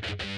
Bye.